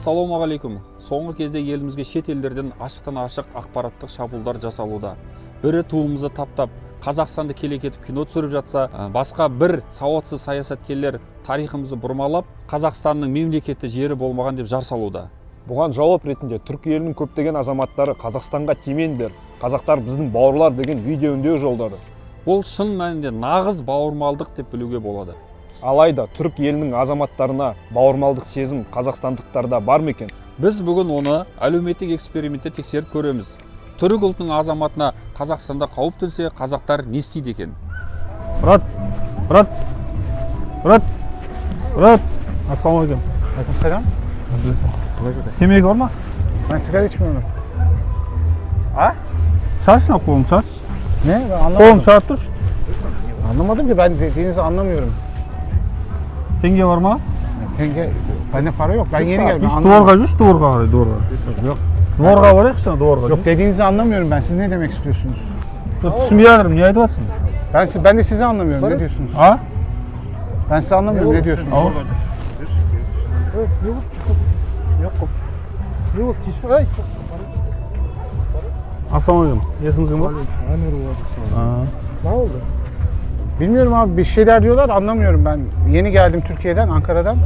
ассалаумағалейкум соңғы кезде елімізге шет елдерден ашықтан ашық ақпараттық шабуылдар жасалуда. Бірі туымызды таптап қазақстанды келекетіп кино түсіріп жатса басқа бір сауатсыз саясаткерлер тарихымызды бұрмалап қазақстанның мемлекетті жері болмаған деп жар салуда бұған жауап ретінде түркі елінің көптеген азаматтары қазақстанға тимеңдер қазақтар біздің бауырлар деген видео үндеу жолдады. Бұл шын мәнінде нағыз бауырмалдық деп білуге болады. Алайда түрік елінің азаматтарына бауырмалдық сезім қазақстандықтарда бар ма екен? Біз бүгін оны әлеуметтік экспериментте тексеріп көреміз. Түрік ұлтының азаматына қазақстанда қауіп төнсе қазақтар не істейді екен? Брат брат брат брат. Ассалаумағалейкум. Aleykümselam. темекі бар ма? Ben sigara içmiyorum. шаш мына қолыңды шаш. Ne? Ben қолыңды шығарып тұршы. Anlamadım ki ben dediğinizi anlamıyorum. Теңге бар ма Tenge, bende para yok. Ben yeni geldim. ben үш anlamadım. дворға жүрші дворға қарай дворға Yok. дворға барайықшы ана дворға Yok dediğinizi anlamıyorum ben. Siz ne demek istiyorsunuz? Жоқ, түсінбей жатырмын не айтып жатрсың Ben, si- ben de sizi anlamıyorum. Ne diyorsunuz? а Ben sizi anlamıyorum. Ne diyorsunuz? ау ассалаумағалейкум есіңіз кім бар Ne oldu? Bilmiyorum abi bir şeyler diyorlar anlamıyorum ben. Yeni geldim Türkiye'den, Ankara'dan.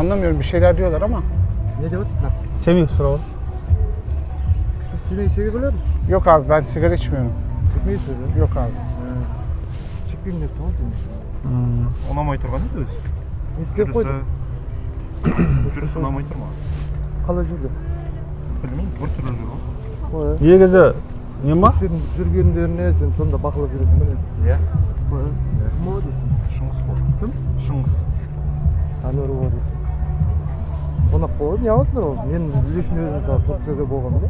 Anlamıyorum bir şeyler diyorlar ama. Ne diyorsunuz? темекі сұрап ал Siz kime içeri bilir misiniz? Yok abi ben sigara içmiyorum. Çıkmayı söylüyor. Yok abi. Çıkmayayım ne tamam mı? ұнамай тұрған еді өзі Ne istеп koydu? жүрісі ұнамай тұр ма Kala жүрді. білмеймін біртүрлі жүр ғой Ой, негізі не ма Сен жүргендеріне сен сонда бақылап жүресің кім шыңғыс ол дейсің. Қонақ болады, не аласыңдар ол? Мен лишний өзім мысалы Турцияда болғанмын да.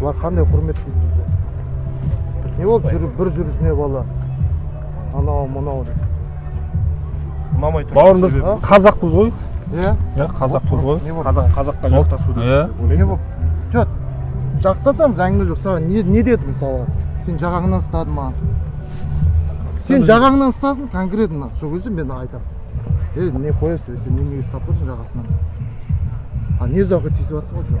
Бұлар қандай құрметтейді бізді. Не болып жүріп бір жүрісіне бала. Анау мынау деп. ұнамай тұр бауырым біз А? қазақпыз ғой Иә? иә қазақпыз ғой Не болып? қазақ қазаққа жақтасу иә не болып жоқ жақтасамыз әңгіме жоқ саған не, не деді мысалға сен жағаңнан ұстадың маған сен жағаңнан ұстасын конкретно. Сол кезде мен айтамын. Ей не қоясың сен неменеге ұстап тұрсың жағасынан а не ұзаққа тиісіп жатсың ғой сен?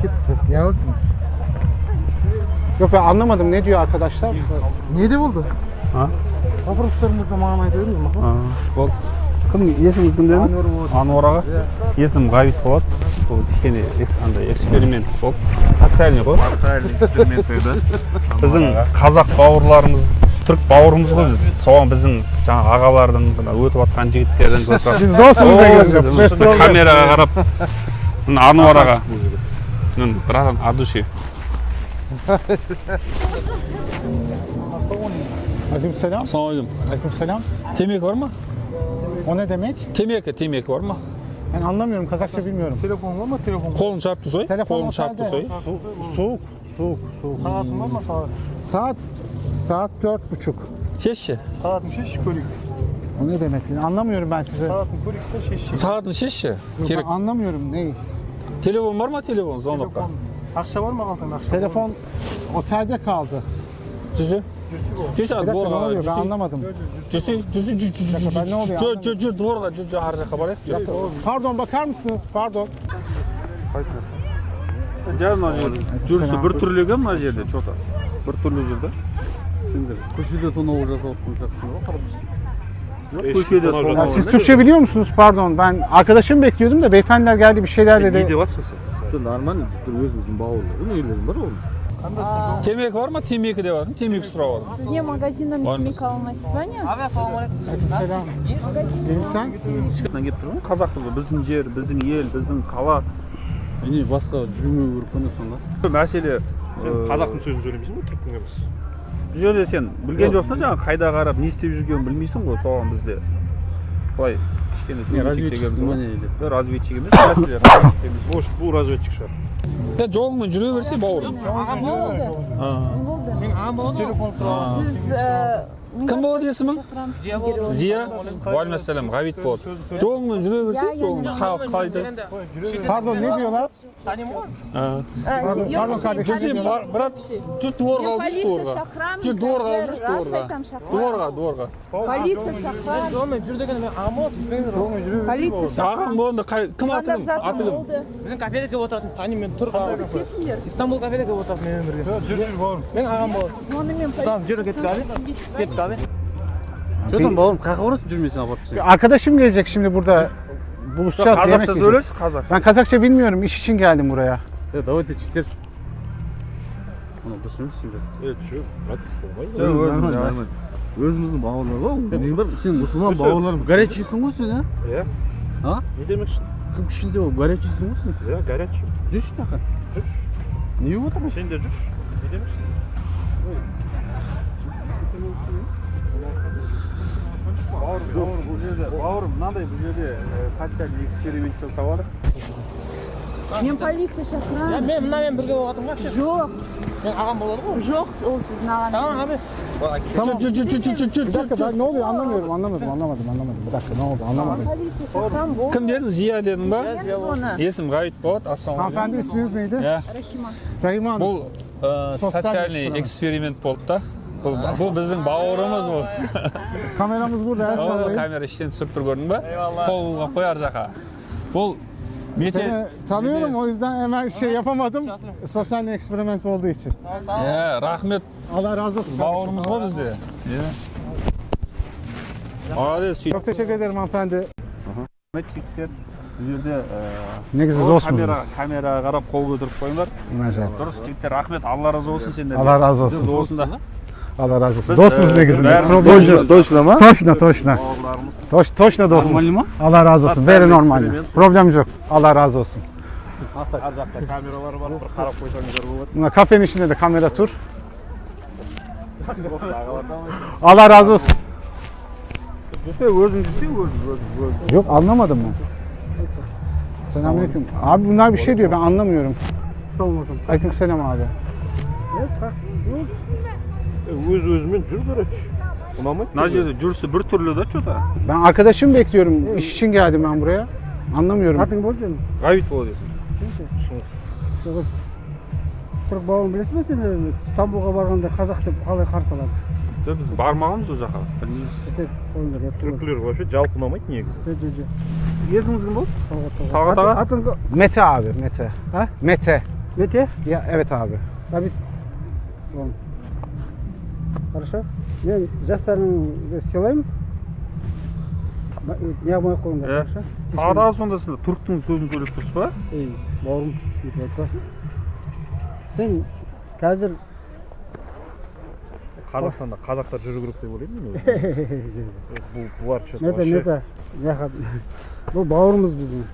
Кет не аласың? Yok ben anlamadım ne diyor arkadaşlar? не де болды? А? Вопростарың болса маған айта беріңіз мақұл болды. Кім есіміңіз кім дедіңіз? Ануар аға. Есімім ғабит болады бұл кішкене андай эксперимент болды. Социальный ғой. Біздің қазақ бауырларымыз түрік бауырымыз ғой біз. Соған біздің жаңағы ағалардың мына өтіп жатқан жігіттердің көзқарасы. О, камераға қарап. Мына ануар аға. Братан от души Aleykümselam. ассалаумағалейкум темекі бар ма? O ne demek? темекі темекі бар ма? Ben anlamıyorum. Kazakça bilmiyorum. телефон бар ма? Телефон қолын шарпып тұрсай Telefon қолын otelde. тұрсай Soğuk. Soğuk. Soğuk. сағатың бар ма сағат Saat saat dört buçuk. шешші сағатың шешші көрейік O ne demek? Anlamıyorum ben size. сағатың көрейікші шешші сағатын шешші Yok, ben керек anlamıyorum neyi? телефон бар ма телефон звонокқа ақша бар ма қалтаңда ақша Telefon otelde kaldı. жүрсі жүрсі Bir dakika ne дворға oluyor? Ben жүрсі anlamadım. жүрсі жүрсі dakika, ben ne oluyor жүр жүр жүр дворға жүр жүр ар жаққа барайық жүр Pardon bakar mısınız? Pardon. Жай мына жерде жүрісі бір түрлі мына жерде че то бір түрлі жүрді Сендер көшеде тонау жасап жатқан сияқтысың ғой қарап тұрсың көшеде Ya тонау siz Türkçe biliyor musunuz? Pardon. Ben arkadaşımı bekliyordum da beyefendiler geldi bir şeyler не dedi. деп жатрсың сен сен нормально бір өзіміздің бауырларым үйлерім бар ғой темекі бар ма темекі деп жатырмын темекі сұрап жатырмын Сізге магазиннан Var. Темекі алмайсыз ба не Selam. Benim sen? шыққан келіп тұр ғой қазақпыз ғой біздің жер біздің ел біздің қала міне басқа жүрмеу керек қой сонда мәселе э, қазақтың сөзін сөйлемейсің ғой түріктің емес. бұл жерде сен білген жоқсың да жаңағы қайда қарап не істеп жүргенін білмейсің ғой соған бізде. Былай кішкене не не разведчик емес мәселе разведчик емес. Может бұл разведчик шығар. Сен жолыңмен жүре берсе бауырым. Болды А. болды сіз ә, кім болады есімің зия уағалейкумассалам ғабит болады жолыңмен жүре берсең жолыңмен халық қалайды. Жүр сен бар- брат жүр дворға алып жүрші дворға шақырамын. жүр дворға алып жүрші дворға дворға дворға Полиция шақырамын. Полиция шақырамын. ағаң болғанда қай- кім аты кім аты кім. Мен кафеде келіп отыратын танимын мен тұр Кетіңдер. Истанбул кафеде келіп отыратын менімен бірге жүр жүр бауырым мен ағам болады Сонымен жүр кетті abi. Кетті abi Что там бауырым қай жаққа барасың жүрмесін апарып тастайын. Arkadaşım gelecek şimdi burada. Buluşacağız, yemek қазақша yiyeceğiz. сөйлес қазақша Ben Kazakça bilmiyorum. İş için geldim buraya. Е, давайте чектер. Оны дұрыс емес сендер. е жүр брат болмайды Нормально, нормально. өзіміздің бауырлар ғой не бар сен мұсылман бауырларым горячийсің ғой сен а иә а не демекші кім кішкентай ол горячийсің ғой сен иә горячий жүрші мына не болып отырсың сен де жүрші не демекші бауырым бауырым бұл жерде бауырым мынандай бұл жерде социальный эксперимент жасап жатыр Мен полиция шақырамын. мен мынамен бірге болатын вообще Жоқ, мен ағам болады ғой жоқ ол сіздің ағаңыз. tamam жүр жүр жүр жүр жүр Bir dakika ben ne oluyor anlamıyorum. Anlamadım, anlamadım, anlamadım. Bir dakika ne oldu anlamadım. Полиция шақырамын. болды. кім дедің зия дедің ба Мен оны. есім ғабит болады ассалаумағалейкум Hanımefendi isminiz neydi? Рахима. Rahima Hanım. бұл ә, Социальный эксперимент болды да бұл біздің бауырымыз бұл Kameramız burada. El О, sallayın. камера іштен түсіріп тұр көрдің ба қол қой ар жаққа бұл Seni tanıyorum o yüzden hemen şey yapamadım. Sosyal eksperiment olduğu için. иә рахмет Allah razı olsun. бауырымыз ғой бізде иә молодец сөйтіп Çok teşekkür ederim hanımefendi. жігіттер бұл жерде dostsunuz. камера камераға қарап қол көтеріп қойыңдар дұрыс жігіттер рахмет алла разы болсын сендерге Allah razı olsun. осында Allah razı olsun. Biz, Dostumuz e, ne güzel. Toşna, toşna mı? Toşna, toşna. Toş, toşna dostumuz. Normal mi? Allah razı olsun. Veri normal. Şey Problem yok. Allah razı olsun. Hatta kameralar var. Qarab qoysanızlar bo'ladi. Kafenin içinde de kamera tur. Allah razı olsun. Yok anlamadım ben. Selamünaleyküm. Abi bunlar bir şey diyor ben anlamıyorum. Selamünaleyküm. Aleykümselam abi. Yok. Өзімен жүр короче ұнамайды мына жерде жүрісі бір түрлі да че то Ben arkadaşım bekliyorum. İş için geldim ben buraya. Anlamıyorum. Атың бол сенің? ғабит болады Шығыс. Түрік бауырым білесің бе сен өзі? Стамбулға барғанда қазақ деп қалай қарсы алады? жоқ біз бармағанбыз ол жаққа білмейміз Тек қойыңдар, еп тұрыңдар. түркілер вообще жалпы ұнамайды негізі Жо, жо, жо. есіміңіз кім болды Талғат, Талғат. Талғат аға? Атың ко- Mete abi Mete. Ha? Mete. Мете? Ya evet abi. Ғабит. Bon. Хорошо? Мен жастарыңды сыйлаймын. Ба- Не қылмай ақ қойыңдар, Иә. хорошо? тағы да сонда сіз түріктің сөзін сөйлеп тұрсыз ба Ей, бауырым, бүйтіп айтпа. Сен қазір қазақстанда қазақтар жүру керек деп ойлаймын мен бұл бұлар мета мета жақат бұл бауырымыз біздің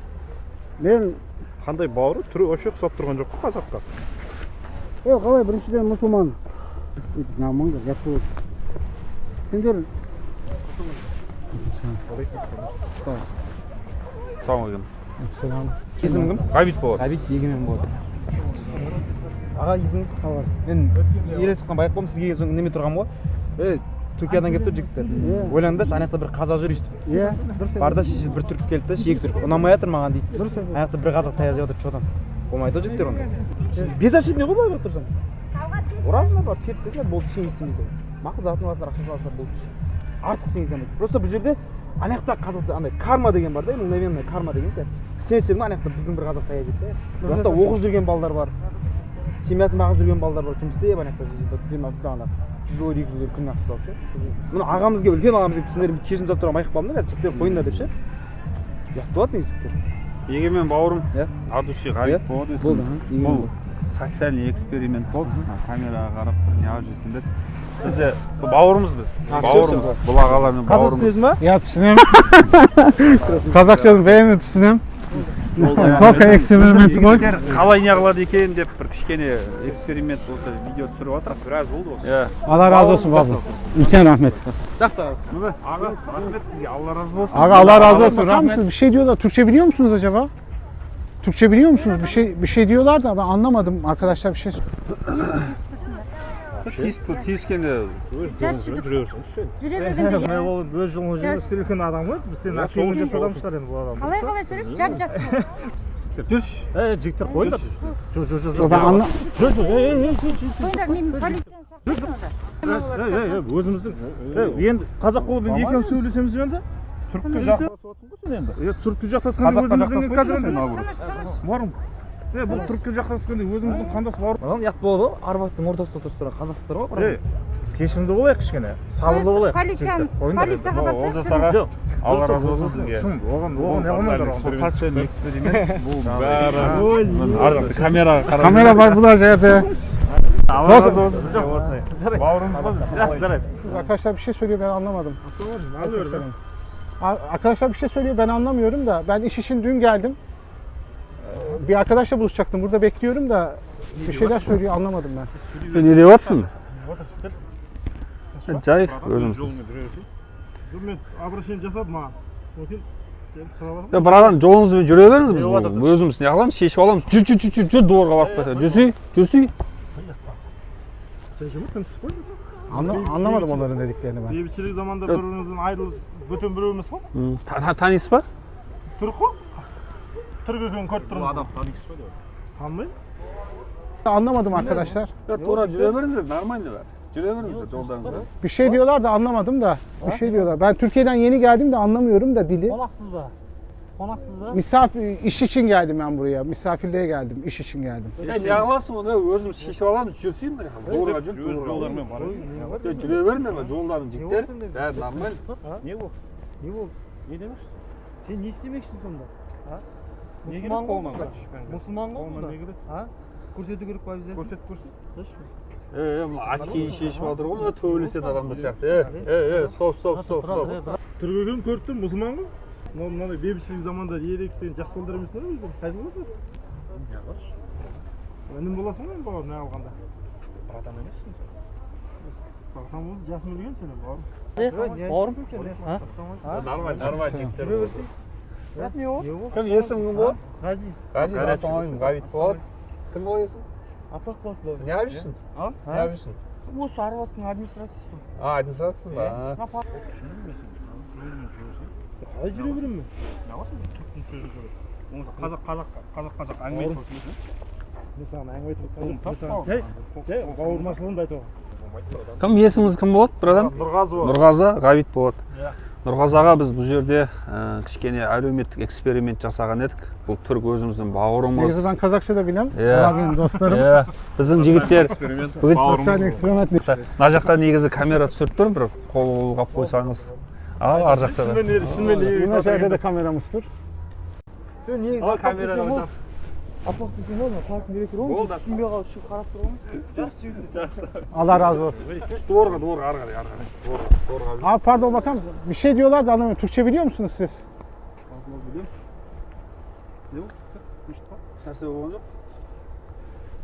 мен қандай бауыры түрі вообще ұқсап тұрған жоқ қой қазаққа е қалай біріншіден мұсылман өйтіп намыңдар жат бол сендер ассалаумағалейкум Selam. есімің кім ғабит болады ғабит егемен болады аға есіңіз қалай мен еле соққан байқауым сізге соң неме тұрғанмын ғой түркиядан келіп тұр жігіттер Иә. ойландым да ана жақта бір қазақ жүр өйстіп иә дұрыс бар да бір түрік келді да екі түрік ұнамай жатыр маған дейді дұрыс ана жақта бір қазақ таяқ жеп жатыр че там болмайды ғой жігіттер ондай бесашидный ғой былай қарап тұрсаң ұрасыңдар барып кетті де болды ештеңе істемейді мақұл затын аласыңдар ақшасын аласыңдар болды артық ештеңе істемейді просто бұл жерде ана жақта қазақта андай карма деген бар да мгновенная карма деген ше сенсең ана жақта біздің бір қазақ жейді да бұл жақта оқып жүрген балдар бар семьясын бағып жүрген балдар бар жұмыс істеп ана жақта ана жүз eur екі жүз eur күніне ақша алып ше мына ағамызға үлкен ағамыз келіп сендер кешірім сұрап тұрған айқап қалдым да қазір жігіттер қойыңдар деп ше ұят болады негізі жігіттер егемен бауырым Иә. от души ғабит болады бұл болды. Социальный эксперимент болды мына камераға қарап бір неғып жүрсіңдер бізде бұл бауырымыз біз бауырымыз бұл ағалармен қазақ бауырымыз сөзі ма Ya түсінем. Қазақшаны бәрін түсінем. Только эксперимент ғой. қалай неғылады екен деп бір кішкене эксперимент осы видео түсіріп жатырмыз біраз болды осы иә Allah razı olsun baba. Ülken rahmet. жақсы аға рахмет сізге алла разы болсын Abi Allah razı olsun. Bakar mısınız? Bir şey diyorlar. Türkçe biliyor musunuz acaba? Türkçe biliyor musunuz? Bir şey bir şey diyorlar da ben anlamadım. Arkadaşlar bir şey тиісіп тиіскенде жүре берсеңізші жүре бергенде не болып өз жолын жүрген сілкін адам ғой біз сені ақылы жас адам шығар енді бұл адам қалай қалай сөйлейсіз жап жас жүрші ей жігіттер қойыңдар жоқ жоқ жоқ Ben anla- жоқ жоқ ей ей ей қойыңдар мен полицияны шақырыңдар ей ей өзіміздің ей енді қазақ болып енді екеуміз сөйлесеміз енді отырсың ғой сен енді е түрікке жақтасқанда өзіміздің қазір тыныш тыныш барым е бұл түрікке жақтасқанда өзіміздің қандас бауыр мынау ұят болады ғой арбаттың ортасында тұрсыздар қазақсыздар ғой ей кешірімді болайық кішкене сабырлы болайық полицияға олжас аға жоқ алла разы болсын сізге шын оған оған эксперимент бұл бәрі ар жақта камераға Kamera var bu yerde. алла разы болсын жоқ осындай бауырымыз ғой жақсы жарайды söylüyor ben anlamadım. A- Arkadaşlar bir şey söylüyor ben anlamıyorum da. Ben iş için dün geldim. Ee, Bir arkadaşla buluşacaktım burada bekliyorum da bir şeyler söylüyor anlamadım ben. сен не деп жатрсың жай өзіміз жоқ мен обращение жасадым маған содан кейін сұрап е братан жолыңызбен жүре беріңіз біз бұл өзіміз не қыламыз шешіп аламыз жүр жүр жүр жүр жүр дворға барып қайта жүрсей жүрсей тыныштық қой Anla- anlamadım onların dediklerini ben. бейбітшілік заманда бір бірімізден айырылып бөтен біреу емес қой М, та- та- танисыз ба түрік қой түрік екенін көріп тұрмыз адам танисыз ба танымаймын Anlamadım arkadaşlar. Ya тура жүре беріңіздер нормально бәрі жүре беріңіздер жолдарыңызда Bir şey diyorlar da anlamadım da. Bir şey diyorlar. Ben Türkiye'den yeni geldim de anlamıyorum da dili. қонақсыз ба қонақсыз ба Misafir iş için geldim ben buraya. Misafirliğe geldim. iş için geldim. е не қыласың оны өзіміз шешіп аламыз жүрсей мына жаққа дворға жүр өз жолдарымен бар е жүре беріңдер ма жолдарың жігіттер бәрі нормально не болды не болды не демекшісің сен не істемекшісің сонда а не керек мұсылман ғой қолынан бұнда ешқандай. мұсылман ғой қолынан бұнда не керек а көрсету керек па обязательно көрсет көрсет е е мына очкиін шешіп жатыр ғой мына төбелесетін адамдар сияқты е е е стоп стоп стоп стоп түрік екенін көріп тұрмын мұсылман ғой мынау мынандай бейбітшілік заманда ерегіс деген жас балдар емесіңдер ғой өздері қайсы боласыңдар інім боласың ғой енді бауырым не алғанда? Братан емессің сен. Братан болса жасың үлкен сенің бауырым. А? нормально нормально жігіттер жүре берсей бірақ не болды кім есімің кім болады ғазиз. Ғазиз. Ғабит болады кім болады есің апақ болады не қылып жүрсің а? Не қылып жүрсің осы арбаттың администрациясы? А администрациясың ба? Қалай жүре беремін мен не қыласың түріктің сөзін сөйлеп болмаса қазақ қазақ қазақ қазақ әңгіме айтып мен саған әңгіме айтып отырмын мен жай жай бауырмашылығымды айтып отырмын кім есіміңіз кім болады братан нұрғазы болады нұрғазы ғабит болады Иә. нұрғазы аға біз бұл жерде ә, кішкене әлеуметтік эксперимент жасаған едік бұл түрік өзіміздің бауырымыз Neyse ben Kazakça da bilmem. Иә. Benim dostlarım. иә біздің жігіттер бүгін мына жақта негізі камера түсіріп тұр бір қол қолғап қойсаңыз ал ар жақта да Yine şeyde de kameramız tur. сен негізі Ал апақ камерада десең ол жас. апақ десең ол қалатын керек ол Болды. түсінбей қалып шығып қарап тұр ғой Allah razı olsun. жүр дворға дворға ары қарай ары қарай дворға дворға Abi pardon bakar mısın? Bir şey diyorlar da anlamıyorum. Türkçe biliyor musunuz siz? нәрсе болған жоқ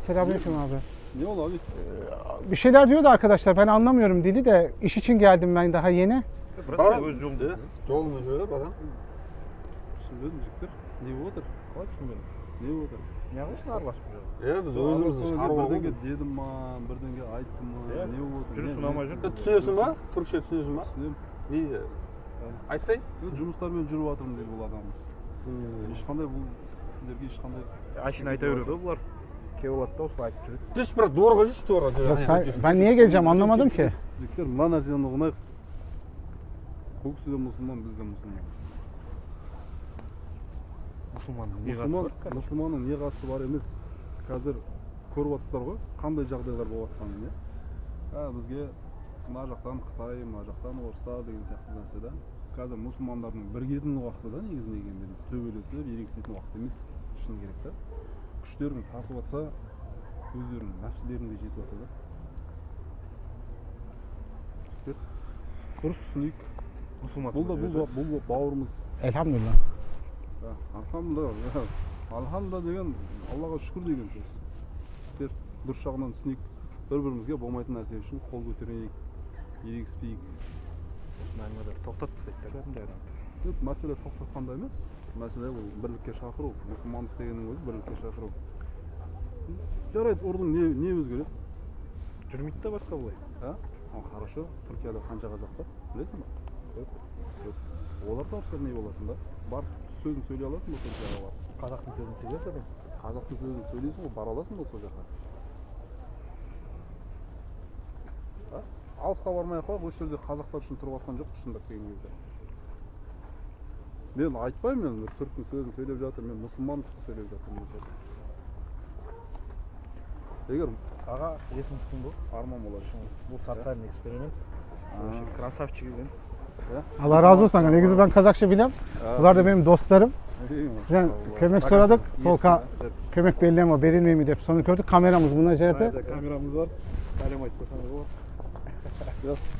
Selamünaleyküm abi. не болды abi Bir şeyler diyor da arkadaşlar ben anlamıyorum dili de iş için geldim ben daha yeni. Братан иә жолыңмен жүре братан? Түсінбедім жігіттер не болып жатыр қалай түсінбедің не болып жатыр неғыласың араласып иә біз өзіміздің шаруа ғой дедім ма бірдеңе айттым ма не болды жүріс ұнамай жүр түсінесің ба түрікше түсінесің ба түсінемін не айтсай жұмыстармен жүріп жатырмын дейді бұл адам. Ешқандай бұл сіздерге ешқандай әшейін айта береді ғой бұлар келіп алады да осылай айтып жүреді жүрші брат дворға жүрші дворға жүр geleceğim anlamadım ki. жігіттер мына нәрсені ұғынайық бұл кісі де мұсылман біз де мұсылманбыз. Мұсылманның мұсылман мұсылманның не қатысы бар емес. Қазір көріп жатсыздар ғой қандай жағдайлар болып жатқанын иә бізге мына жақтан қытай мына жақтан орыстар деген сияқты нәрсе да. Қазір мұсылмандардың бірігетін уақыты да негізіне келгенде төбелесіп ерегісетін уақыт емес шыны керек та. Күштерің тасып жатса өздерінің нәпсілерің де жетіп жатыр да дұрыс түсінейік. Мұсылман бұл да бұл, бұл ба- бауырымыз Alhamdulillah. Ja. Alhamdulillah деген Аллаға шүкір деген сөз. Дұрыс жағынан түсінейік. Бір бірімізге болмайтын нәрсе үшін қол көтерейік, ерегіспейік. осыны әңгімеде тоқтатып тастайды да кәдімгідей адамды Жоқ, мәселе тоқтатқанда емес. Мәселе ол бірлікке шақыру. Мұсылмандық дегеннің өзі бірлікке шақыру. Жарайды, ұрдың не не өзгереді? жүрмейді да басқа былай а хорошо түркияда қанша қазақ бар білесің ба олар орысша не боласың да барып сөзін сөйлей аласың ба түркияға барып қазақтың сөзін сөйлеп адам қазақтың сөзін сөйлейсің ғой бара аласың ба сол жаққа алысқа бармай ақ қояйық осы жерде қазақтар үшін тұрып жатқан жоқпыз шындап келген кезде мен айтпаймын мен түріктің сөзін сөйлеп жатыр мен мұсылмандықты сөйлеп жатырмын егер аға есіңіздің бұл арман болады бұл социальный эксперимент красавчик екенсіз Allah razı olsun. Ne güzel ben Kazakça bilem. Bunlar da benim dostlarım. Yani kömek soradık. Tolka kömek belli ama belirmeyi mi deyip sonra gördük. Kameramız bunun şey acelete. Kameramız var. Kalem açmasanız.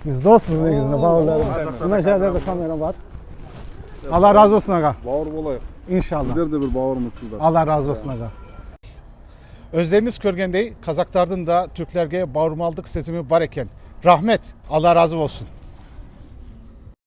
Biz dostuz ne güzel. Bağırlarım. Bunun acelete de kamera var. Allah razı olsun aga. Bağır olayım. İnşallah. Sizler de bir bağır mısınız? Allah razı olsun aga. Özlemiz körgendey, Kazaklardan da Türklerge bağırmaldık sesimi bar bareken. Rahmet, Allah razı olsun.